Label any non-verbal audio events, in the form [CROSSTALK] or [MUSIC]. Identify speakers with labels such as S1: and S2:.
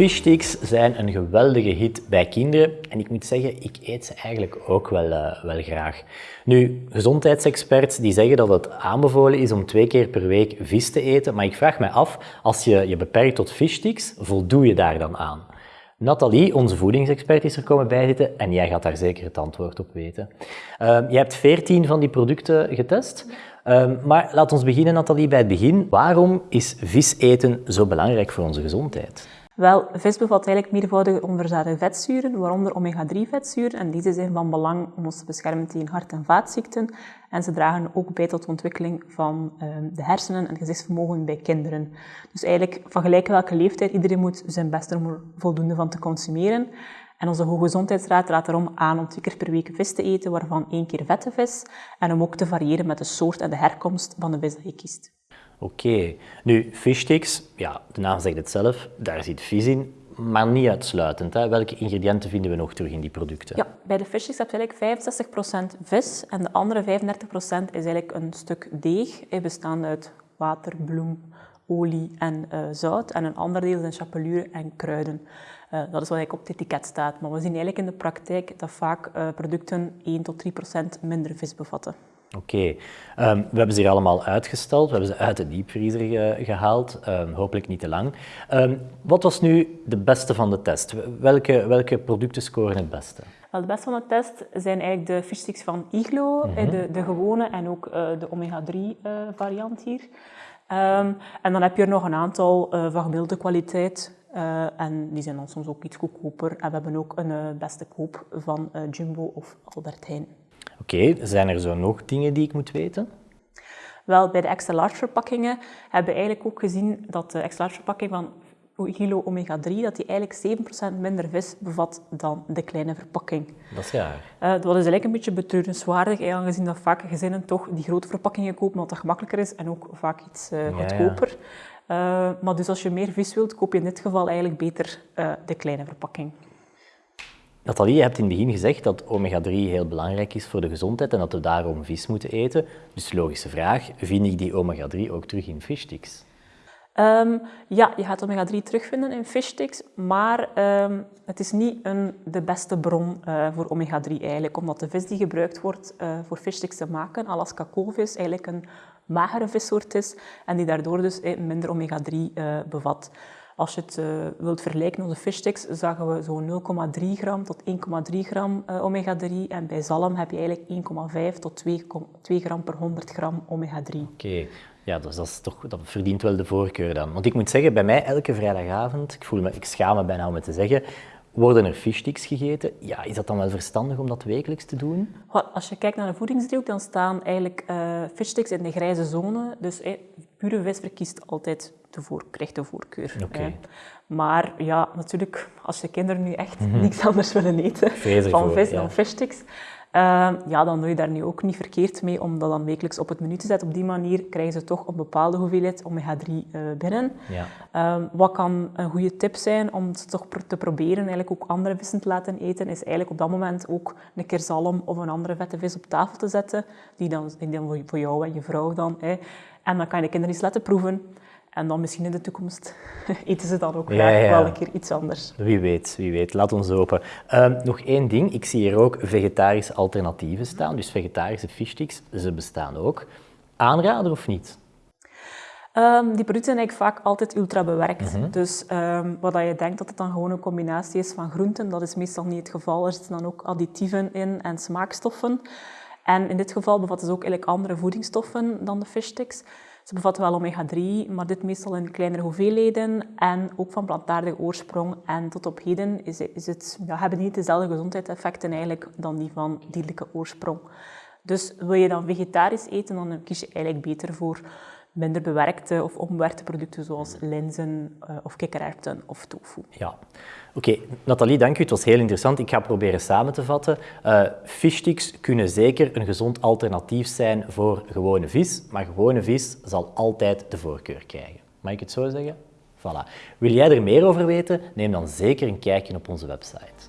S1: Fishsticks zijn een geweldige hit bij kinderen en ik moet zeggen, ik eet ze eigenlijk ook wel, uh, wel graag. Nu, gezondheidsexperts die zeggen dat het aanbevolen is om twee keer per week vis te eten, maar ik vraag me af, als je je beperkt tot fishsticks, voldoe je daar dan aan? Nathalie, onze voedingsexpert, is er komen bijzitten en jij gaat daar zeker het antwoord op weten. Uh, je hebt 14 van die producten getest. Uh, maar laat ons beginnen, Nathalie, bij het begin. Waarom is vis eten zo belangrijk voor onze gezondheid?
S2: Wel, vis bevat eigenlijk meervoudige onverzadigde vetzuren, waaronder omega-3 vetzuren. En deze zijn van belang om ons te beschermen tegen hart- en vaatziekten. En ze dragen ook bij tot de ontwikkeling van uh, de hersenen en gezichtsvermogen bij kinderen. Dus eigenlijk van gelijk welke leeftijd, iedereen moet zijn best om er voldoende van te consumeren. En onze Hoogezondheidsraad raadt daarom aan om twee keer per week vis te eten, waarvan één keer vette vis. En om ook te variëren met de soort en de herkomst van de vis dat je kiest.
S1: Oké. Nu, fishsticks, ja, de naam zegt het zelf, daar zit vis in, maar niet uitsluitend. Hè. Welke ingrediënten vinden we nog terug in die producten?
S2: Ja, bij de fishsticks heb je eigenlijk 65% vis en de andere 35% is eigenlijk een stuk deeg, bestaande uit water, bloem, olie en uh, zout. En een ander deel zijn chapelure en kruiden. Uh, dat is wat eigenlijk op het etiket staat. Maar we zien eigenlijk in de praktijk dat vaak uh, producten 1 tot 3% minder vis bevatten.
S1: Oké, okay. um, we hebben ze hier allemaal uitgesteld, we hebben ze uit de diepvriezer ge gehaald, um, hopelijk niet te lang. Um, wat was nu de beste van de test? Welke, welke producten scoren het beste?
S2: Wel, de beste van de test zijn eigenlijk de fishsticks van Iglo, mm -hmm. de, de gewone en ook uh, de omega-3 uh, variant hier. en dan heb je er nog een aantal uh, van gemiddelde kwaliteit, en die zijn dan soms ook iets goedkoper. En we hebben ook een beste koop van Jumbo of Albert Heijn.
S1: Oké, okay, zijn er zo nog dingen die ik moet weten?
S2: Wel, bij de extra large verpakkingen hebben we eigenlijk ook gezien dat de extra large verpakking van kilo omega-3, dat die eigenlijk 7% minder vis bevat dan de kleine verpakking.
S1: Dat is raar.
S2: Uh, dat is eigenlijk een beetje betreurenswaardig, aangezien dat vaak gezinnen toch die grote verpakkingen kopen, omdat dat gemakkelijker is en ook vaak iets uh, goedkoper. Ja, ja. Uh, maar dus als je meer vis wilt, koop je in dit geval eigenlijk beter de kleine verpakking.
S1: Nathalie, je hebt in het begin gezegd dat omega-3 heel belangrijk is voor de gezondheid en dat we daarom vis moeten eten. Dus logische vraag, vind ik die omega-3 ook terug in fishsticks?
S2: Um, ja, je gaat omega-3 terugvinden in fishsticks, maar um, het is niet een, de beste bron uh, voor omega-3 eigenlijk, omdat de vis die gebruikt wordt uh, voor fishsticks te maken, Alaska koolvis, eigenlijk een magere vissoort is en die daardoor dus eh, minder omega-3 uh, bevat. Als je het uh, wilt vergelijken, onze fishsticks, zagen we zo'n 0,3 gram tot 1,3 gram uh, omega-3. En bij zalm heb je eigenlijk 1,5 tot 2, 2 gram per 100 gram omega-3.
S1: Oké, okay. ja, dus dat, is toch, dat verdient wel de voorkeur dan. Want ik moet zeggen, bij mij elke vrijdagavond, ik, voel me, ik schaam me bijna om het te zeggen, worden er fishsticks gegeten? Ja, is dat dan wel verstandig om dat wekelijks te doen?
S2: Als je kijkt naar de voedingsdriehoek, dan staan eigenlijk uh, fishsticks in de grijze zone. Dus eh, pure vis verkiest altijd de voor, krijgt de voorkeur.
S1: Okay.
S2: Eh. Maar ja, natuurlijk, als je kinderen nu echt mm -hmm. niks anders willen eten van vis ja. dan fishsticks, Uh, ja, dan doe je daar nu ook niet verkeerd mee om dat dan wekelijks op het menu te zetten. Op die manier krijgen ze toch een bepaalde hoeveelheid omega-3 uh, binnen.
S1: Ja.
S2: Uh, wat kan een goede tip zijn om het toch te proberen, eigenlijk ook andere vissen te laten eten, is eigenlijk op dat moment ook een keer zalm of een andere vette vis op tafel te zetten, die dan, die dan voor jou en je vrouw dan. En dan kan je de kinderen eens laten proeven. En dan misschien in de toekomst [LAUGHS] eten ze dan ook graag ja, ja. wel een keer iets anders.
S1: Wie weet, wie weet. Laat ons hopen. Uh, nog één ding. Ik zie hier ook vegetarische alternatieven staan. Dus vegetarische fishsticks, ze bestaan ook. Aanrader of niet?
S2: Um, die producten zijn eigenlijk vaak altijd ultra bewerkt. Mm -hmm. Dus um, wat je denkt dat het dan gewoon een combinatie is van groenten, dat is meestal niet het geval. Er zitten dan ook additieven in en smaakstoffen. En in dit geval bevatten ze ook eigenlijk andere voedingsstoffen dan de fishsticks. Ze bevatten wel omega-3, maar dit meestal in kleinere hoeveelheden en ook van plantaardige oorsprong. En tot op heden is, is het, hebben niet dezelfde gezondheidseffecten eigenlijk dan die van dierlijke oorsprong. Dus wil je dan vegetarisch eten, dan kies je eigenlijk beter voor minder bewerkte of onbewerkte producten zoals linzen uh, of kikkererwten of tofu.
S1: Ja. Oké. Nathalie, dank u. Het was heel interessant. Ik ga proberen samen te vatten. Uh, kunnen zeker een gezond alternatief zijn voor gewone vis, maar gewone vis zal altijd de voorkeur krijgen. Mag ik het zo zeggen? Voilà. Wil jij er meer over weten? Neem dan zeker een kijkje op onze website.